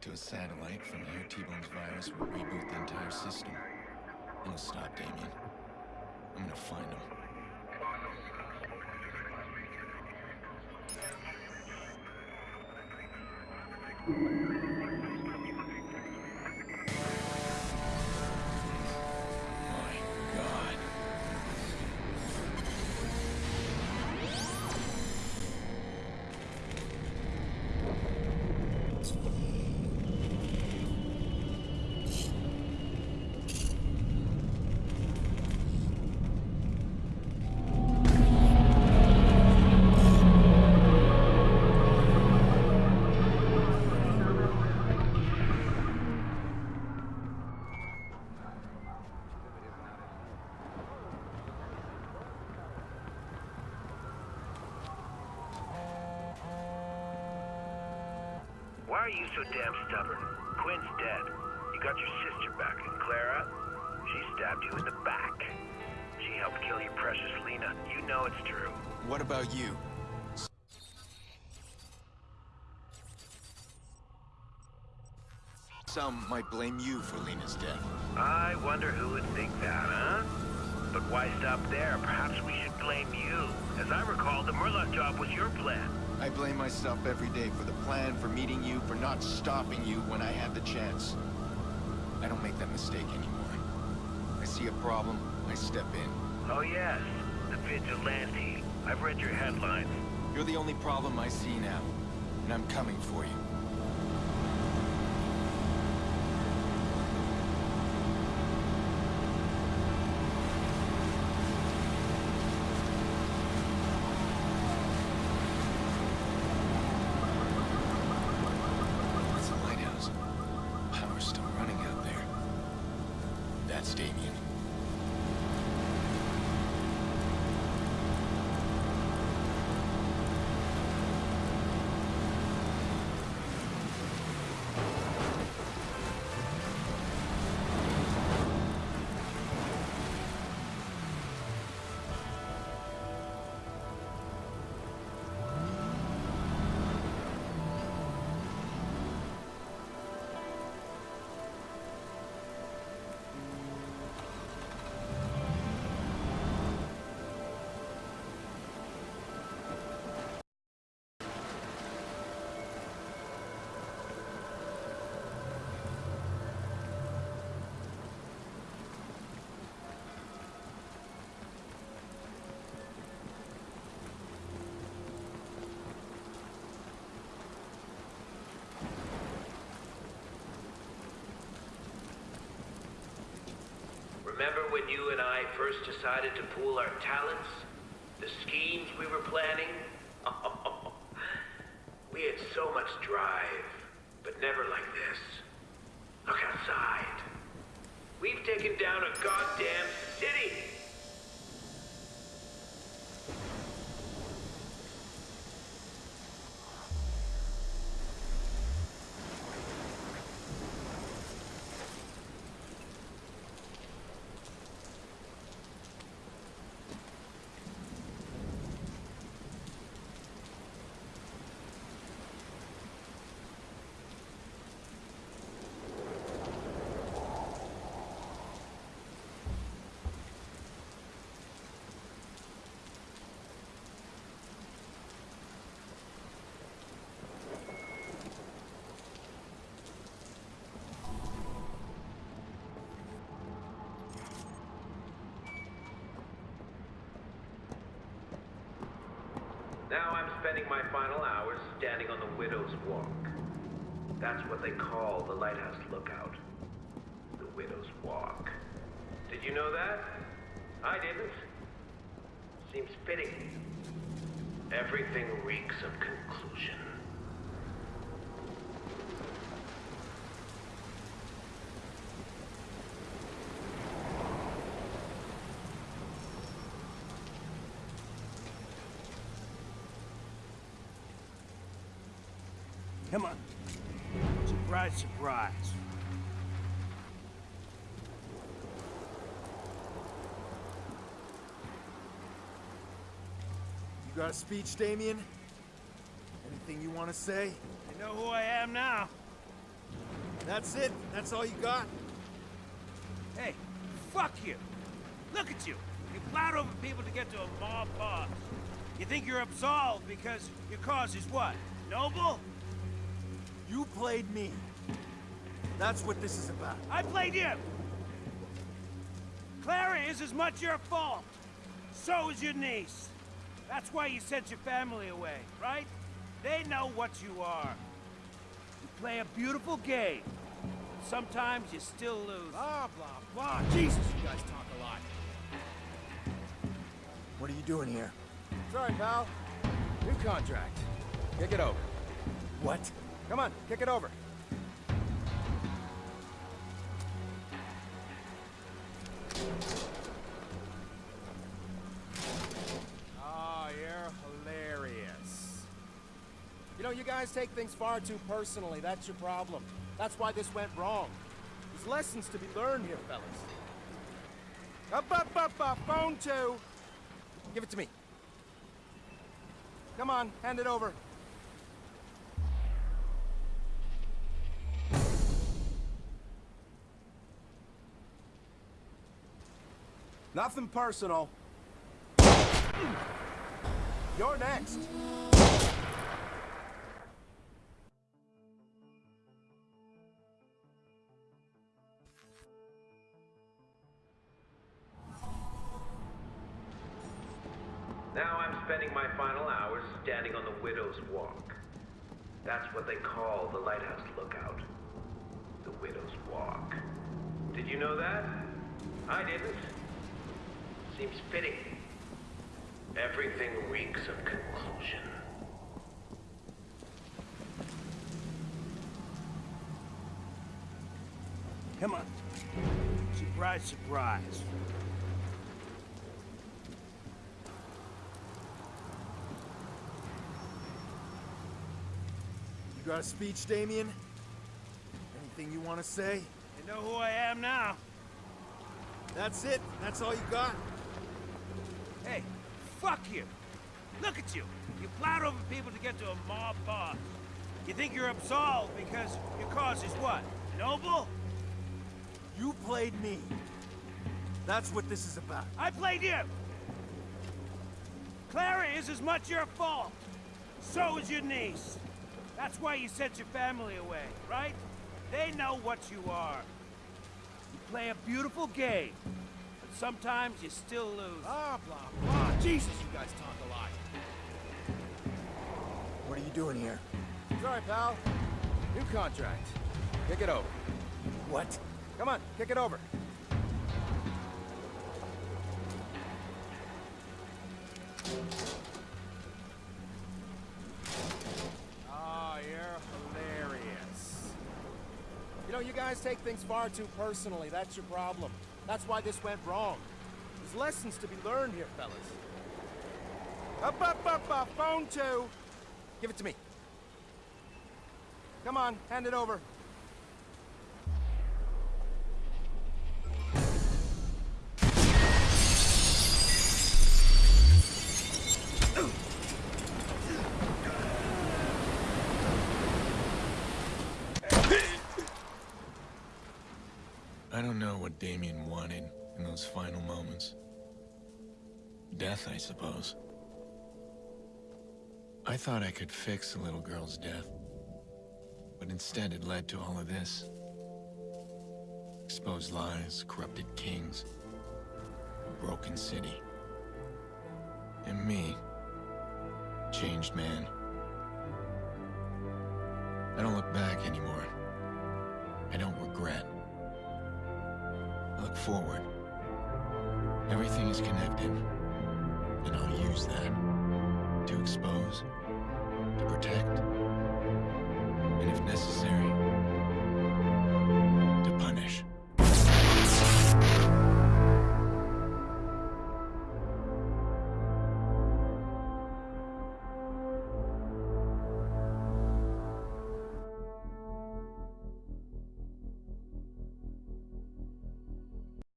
to a satellite. From here, T-Bone's virus will reboot the entire system. It'll stop Damien. I'm gonna find him. are you so damn stubborn? Quinn's dead. You got your sister back, and Clara? She stabbed you in the back. She helped kill your precious Lena. You know it's true. What about you? Some might blame you for Lena's death. I wonder who would think that, huh? But why stop there? Perhaps we should blame you. As I recall, the Merlaut job was your plan. I blame myself every day for the plan, for meeting you, for not stopping you when I had the chance. I don't make that mistake anymore. I see a problem, I step in. Oh yes, the vigilante. I've read your headlines. You're the only problem I see now, and I'm coming for you. It's a lighthouse. Power's still running out there. That's Damien. Remember when you and I first decided to pool our talents? The schemes we were planning? we had so much drive, but never like this. Look outside. We've taken down a goddamn city! Now I'm spending my final hours standing on the Widow's Walk. That's what they call the Lighthouse Lookout. The Widow's Walk. Did you know that? I didn't. Seems fitting. Everything reeks of conclusion. Come on. Surprise, surprise. You got a speech, Damien? Anything you want to say? You know who I am now? That's it? That's all you got? Hey, fuck you. Look at you. You plowed over people to get to a mob boss. You think you're absolved because your cause is what? Noble? You played me. That's what this is about. I played you! Clara is as much your fault. So is your niece. That's why you sent your family away, right? They know what you are. You play a beautiful game. Sometimes you still lose. Blah, blah, blah. Jesus, you guys talk a lot. What are you doing here? Sorry, pal. New contract. Kick it over. What? Come on, kick it over. Oh, you're hilarious. You know, you guys take things far too personally. That's your problem. That's why this went wrong. There's lessons to be learned here, fellas. Up, up, up, up, phone two. Give it to me. Come on, hand it over. Nothing personal. You're next. Now I'm spending my final hours standing on the Widow's Walk. That's what they call the Lighthouse Lookout. The Widow's Walk. Did you know that? I didn't. Seems fitting. Everything reeks of conclusion. Come on. Surprise, surprise. You got a speech, Damien? Anything you want to say? You know who I am now? That's it? That's all you got? Hey, fuck you. Look at you. You plowed over people to get to a mob boss. You think you're absolved because your cause is what? Noble? You played me. That's what this is about. I played you! Clara is as much your fault. So is your niece. That's why you sent your family away, right? They know what you are. You play a beautiful game, sometimes you still lose. Blah, blah, blah. Jesus, you guys talk a lot. What are you doing here? Sorry, pal. New contract. Kick it over. What? Come on, kick it over. Oh, you're hilarious. You know, you guys take things far too personally. That's your problem. That's why this went wrong. There's lessons to be learned here, fellas. Up, up, up, up, phone two. Give it to me. Come on, hand it over. Damien wanted in those final moments. Death, I suppose. I thought I could fix the little girl's death. But instead it led to all of this. Exposed lies, corrupted kings, a broken city. And me, changed man. I don't look back anymore. I don't regret. Forward. Everything is connected. And I'll use that to expose, to protect, and if necessary,